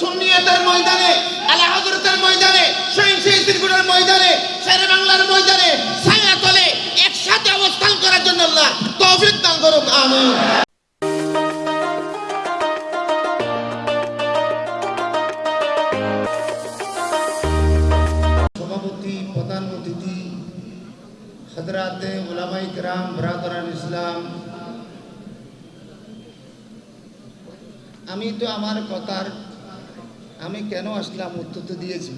সুন্নিয়তের ময়দানে, আলা হযরতের ময়দানে শহীদ সিরগুড়ের ময়দানে শেরে বাংলার ময়দানে ছায়া তলে একসাথে অবস্থান করার জন্য আল্লাহ তৌফিক দান করুক, আমিন। হজরাতে ওলামাই কেরাম, ব্রাদরান ইসলাম। আমি তো আমার কথার আমি কেন আসলাম উত্তর তো দিয়েছি।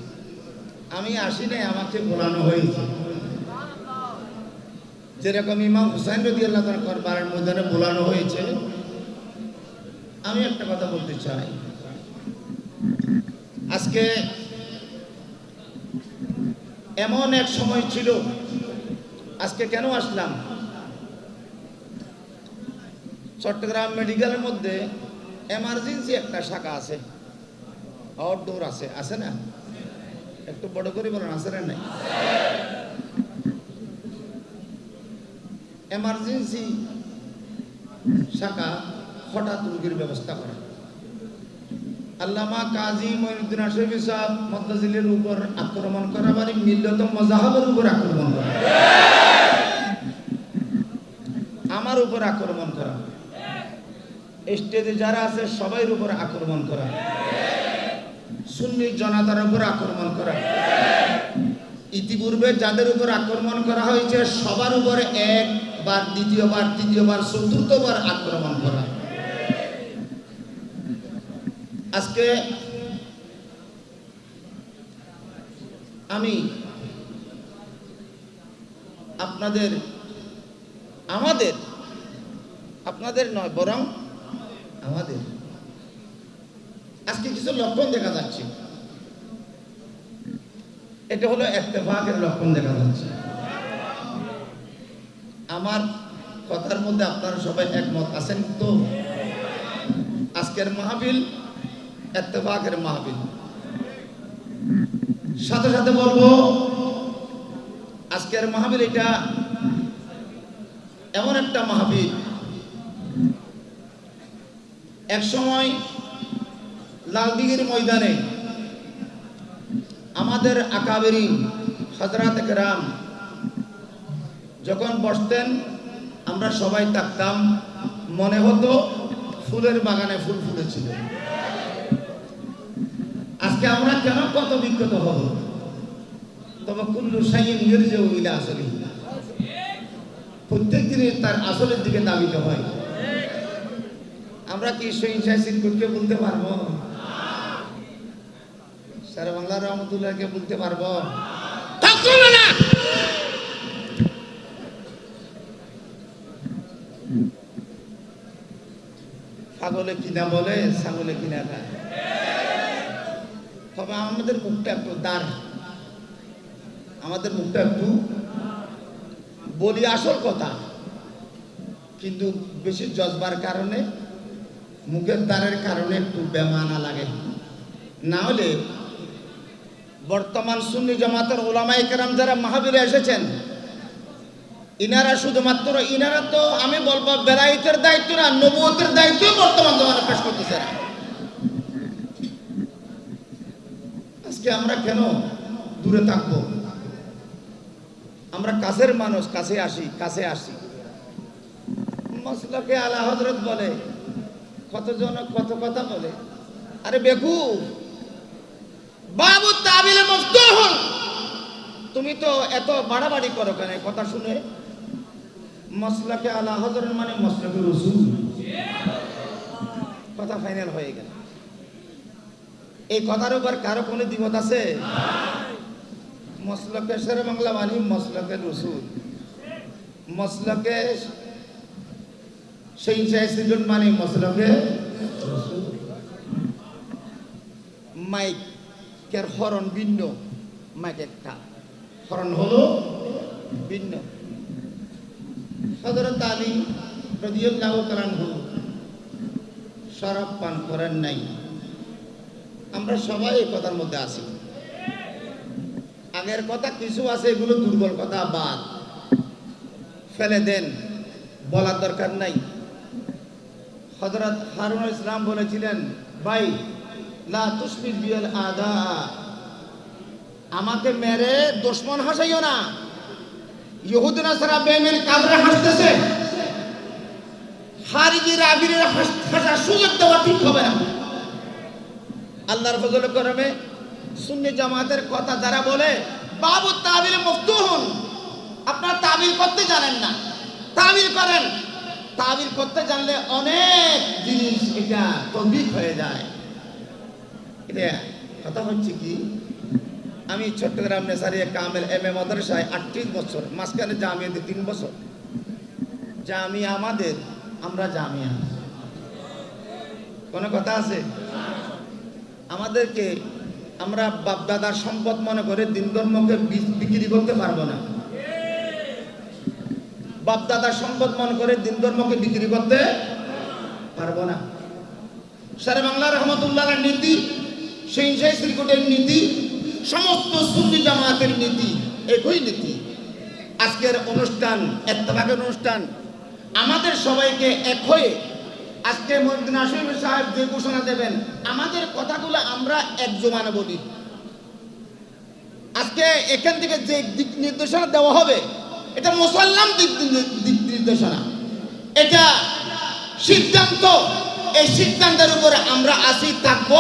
আমি আসি নাই, আমাকে বলানো হয়েছে। যেরকম ইমাম হুসাইন রদি আল্লাহ বারের ময়দানে বলানো হয়েছে। আমি একটা কথা বলতে চাই। আজকে এমন এক সময় ছিল, আজকে কেন আসলাম? চট্টগ্রাম মেডিকেলের মধ্যে এমার্জেন্সি একটা শাখা আছে। আউটডোর আছে আছে না? একটু বড় করে বলেন, আছে না নাই? এমার্জেন্সি শাখা হঠাৎ রোগীর ব্যবস্থা করা। আল্লামা কাজী মঈনুদ্দিন আশরফি সাহেব মদ্দাজিলের উপর আক্রমণ করা মানে মিল্লত মজাহাবের উপর আক্রমণ করা। আমার উপর আক্রমণ করা। স্টেজে যারা আছে, সবাইয়ের উপর আক্রমণ করা। সুন্নি জনতার উপর আক্রমণ করা। ইতিপূর্বে যাদের উপর আক্রমণ করা হয়েছে, সবার উপরে একবার, দ্বিতীয়বার, তৃতীয়বার, চতুর্থবার আক্রমণ করা। আজকে আমি আপনাদের, আমাদের, আপনাদের নয়, বরং আমাদের আজকে কিছু লক্ষণ দেখা যাচ্ছে। এটা হলো একতেফাকের লক্ষণ দেখা যাচ্ছে। আমার কথার মধ্যে আপনারা সবাই একমত আছেন তো? আজকের মাহফিল এত্তেফাকের মাহফিল। সাথে সাথে বলব, আজকের মাহফিল এটা এমন একটা মাহফিল। এক সময় লালদিঘির ময়দানে আমাদের আকাবেরি হজরাত রাম যখন বসতেন, আমরা সবাই থাকতাম মনে হতো ফুলের বাগানে ফুল ফুটেছিল। আজকে আমরা কেন কত বিক্ষত হব? তবে কুল্লু সাইন নির্জেও ইলা আসলে। প্রত্যেক দিনে তার আসলের দিকে দাবিত হয়। আমরা কি সহিংসায় সিনকুটকে বলতে পারব? স্যার বাংলা রহমতুল্লাহকে বলতে পারব? ছাগলে কিনা বলে ছাগলে কিনা খায়। তবে আমাদের মুখটা একটু দার আমাদের মুখটা একটু বলি আসল কথা। কিন্তু বেশি জজবার কারণে মুখের দ্বারের কারণে একটু বেমানা লাগে। না হলে বর্তমান সুন্নি জামাতের ওলামাই কেরাম যারা মাহাবীরে এসেছেন, ইনারা শুধুমাত্র, ইনারা তো আমি বলব বেলায়েতের দায়িত্ব না, নবুয়তের দায়িত্ব বর্তমান জমানে পেশ করতেছে না। আজকে আমরা কেন দূরে থাকব? আমরা কাছের মানুষ, কাছে আসি কাছে আসি। মসলকে আলা হজরত বলে, কতজন কত কথা বলে। আরে বেকু বাবু তাবিলে মফতুহ তুমি তো এত বাড়াবাড়ি করো কেন? কথা শুনে মসলাকে আলা হজরত মানে মসলাকে রসুল। কথা ফাইনাল হয়ে গেল। এই কথার উপর কারও কোনো দ্বিমত আছে? মসলকে শের বাংলা মানি মসলকে রসুল। মসলকে সেই সৃজন মানে মসলকে রসুল। মাইকের হরণ ভিন্ন। একটা। হরণ হলো ভিন্ন। হজরত আলী রদিয়াল্লাহ তালানহু শরাব পান করেন নাই। আমরা সবাই এই কথার মধ্যে আছি। আগের কথা কিছু আছে, এগুলো দুর্বল কথা, বাদ। ফেলে দেন, বলার দরকার নাই। হজরত হারুন ইসলাম বলেছিলেন, ভাই বিয়াল আদা। আমাকে মেরে দুশ্মন হাসাইও না। ইহুদ নাসারা বেমেল কাবরে হাসতেছে। হারিজি রাবিরের হাসার সুযোগ দেওয়া ঠিক হবে আল্লাহর ফজল করমে সুন্নি জামাতের কথা যারা বলে, বাবু তাবিল মফতুহুন আপনারা তাবিল করতে জানেন না। তাবিল করেন। তাবিল করতে জানলে অনেক জিনিস এটা তদ্বিক হয়ে যায়। কথা হচ্ছে কি, আমি চট্টগ্রাম নেসারিয়া কামেল এম এ মাদ্রাসায় আটত্রিশ বছর, মাঝখানে জামিয়া জামিয়াতে তিন বছর। জামিয়া আমাদের, আমরা জামিয়া। কোনো কথা আছে? আমাদেরকে আমরা বাপদাদার সম্পদ মনে করে দিন ধর্মকে বিক্রি করতে পারব না। বাপদাদার সম্পদ মনে করে দিন ধর্মকে বিক্রি করতে পারব না। সারে বাংলা রহমতুল্লাহ নীতি সেই সেই শ্রীকোটের নীতি, সমস্ত সুন্নি জামাতের নীতি, একই নীতি। আজকের অনুষ্ঠান এত্তভাগের অনুষ্ঠান, আমাদের সবাইকে এক হয়ে আজকে মহিউদ্দিন আসিফ সাহেব যে ঘোষণা দেবেন, আমাদের কথাগুলো আমরা এক জমানে বলি। আজকে এখান থেকে যে দিক নির্দেশনা দেওয়া হবে, এটা মুসল্লাম দিক দিক নির্দেশনা। এটা সিদ্ধান্ত, এই সিদ্ধান্তের উপরে আমরা আসি, থাকব।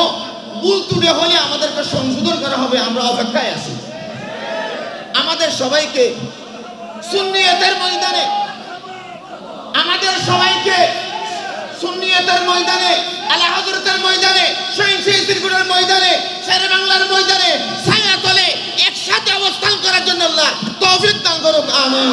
ভুল তুলে হলে আমাদেরকে সংশোধন করা হবে, আমরা অপেক্ষায় আছি। আমাদের সবাইকে সুন্নিয়তের ময়দানে, আমাদের সবাইকে সুন্নিয়তের ময়দানে, আলা হজরতের ময়দানে, শহীদ সিরকুটের ময়দানে, শেরে বাংলার ময়দানে ছায়া তলে একসাথে অবস্থান করার জন্য আল্লাহ তৌফিক দান করুক, আমিন।